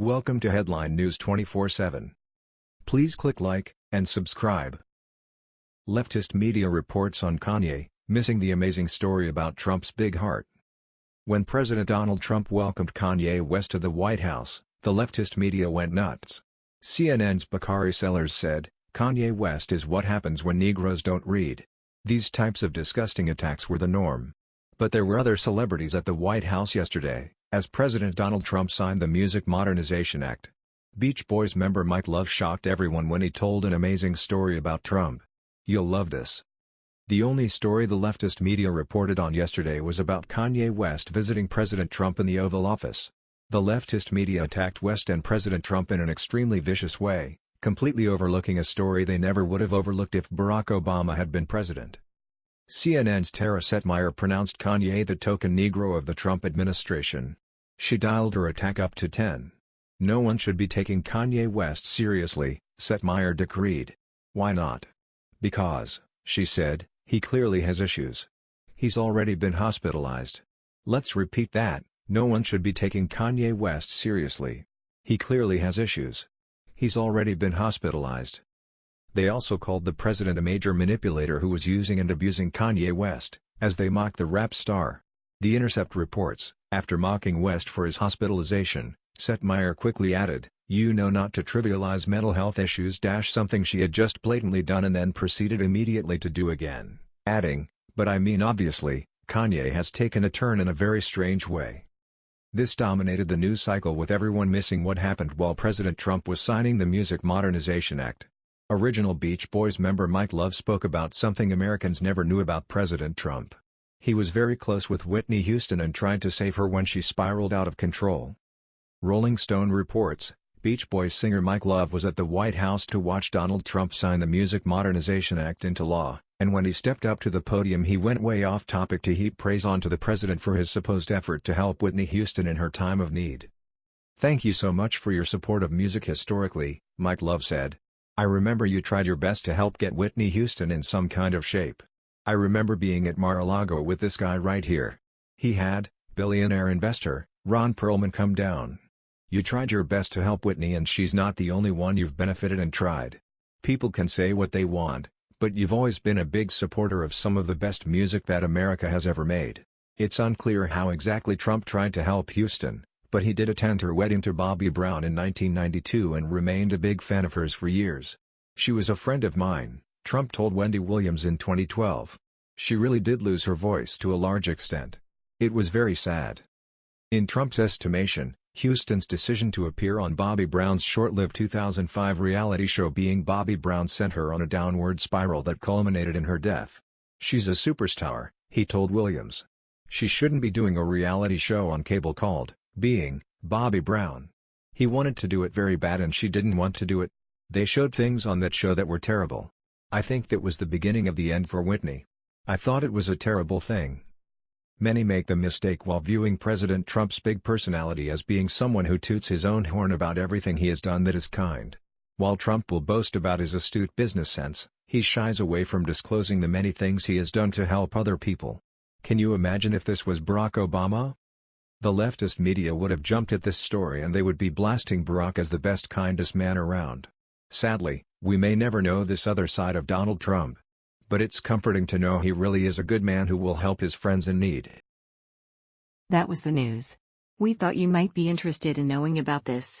Welcome to Headline News 24/7. Please click like and subscribe. Leftist media reports on Kanye missing the amazing story about Trump's big heart. When President Donald Trump welcomed Kanye West to the White House, the leftist media went nuts. CNN's Bakari Sellers said, Kanye West is what happens when Negroes don't read. These types of disgusting attacks were the norm. But there were other celebrities at the White House yesterday, as President Donald Trump signed the Music Modernization Act. Beach Boys member Mike Love shocked everyone when he told an amazing story about Trump. You'll love this. The only story the leftist media reported on yesterday was about Kanye West visiting President Trump in the Oval Office. The leftist media attacked West and President Trump in an extremely vicious way, completely overlooking a story they never would have overlooked if Barack Obama had been president. CNN's Tara Setmayer pronounced Kanye the token Negro of the Trump administration. She dialed her attack up to 10. No one should be taking Kanye West seriously, Setmayer decreed. Why not? Because, she said, he clearly has issues. He's already been hospitalized. Let's repeat that, no one should be taking Kanye West seriously. He clearly has issues. He's already been hospitalized. They also called the president a major manipulator who was using and abusing Kanye West, as they mocked the rap star. The Intercept reports, after mocking West for his hospitalization, Setmayer quickly added, you know not to trivialize mental health issues something she had just blatantly done and then proceeded immediately to do again, adding, but I mean obviously, Kanye has taken a turn in a very strange way. This dominated the news cycle with everyone missing what happened while President Trump was signing the Music Modernization Act. Original Beach Boys member Mike Love spoke about something Americans never knew about President Trump. He was very close with Whitney Houston and tried to save her when she spiraled out of control. Rolling Stone reports, Beach Boys singer Mike Love was at the White House to watch Donald Trump sign the Music Modernization Act into law, and when he stepped up to the podium he went way off topic to heap praise onto the president for his supposed effort to help Whitney Houston in her time of need. Thank you so much for your support of music historically, Mike Love said. I remember you tried your best to help get Whitney Houston in some kind of shape. I remember being at Mar-a-Lago with this guy right here. He had, billionaire investor, Ron Perelman come down. You tried your best to help Whitney and she's not the only one you've benefited and tried. People can say what they want, but you've always been a big supporter of some of the best music that America has ever made. It's unclear how exactly Trump tried to help Houston, but he did attend her wedding to Bobby Brown in 1992 and remained a big fan of hers for years. She was a friend of mine. Trump told Wendy Williams in 2012. She really did lose her voice to a large extent. It was very sad. In Trump's estimation, Houston's decision to appear on Bobby Brown's short-lived 2005 reality show Being Bobby Brown sent her on a downward spiral that culminated in her death. She's a superstar, he told Williams. She shouldn't be doing a reality show on cable called, Being, Bobby Brown. He wanted to do it very bad and she didn't want to do it. They showed things on that show that were terrible. I think that was the beginning of the end for Whitney. I thought it was a terrible thing. Many make the mistake while viewing President Trump's big personality as being someone who toots his own horn about everything he has done that is kind. While Trump will boast about his astute business sense, he shies away from disclosing the many things he has done to help other people. Can you imagine if this was Barack Obama? The leftist media would have jumped at this story and they would be blasting Barack as the best kindest man around. Sadly, we may never know this other side of Donald Trump. But it's comforting to know he really is a good man who will help his friends in need. That was the news. We thought you might be interested in knowing about this.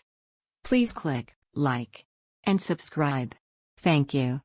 Please click like and subscribe. Thank you.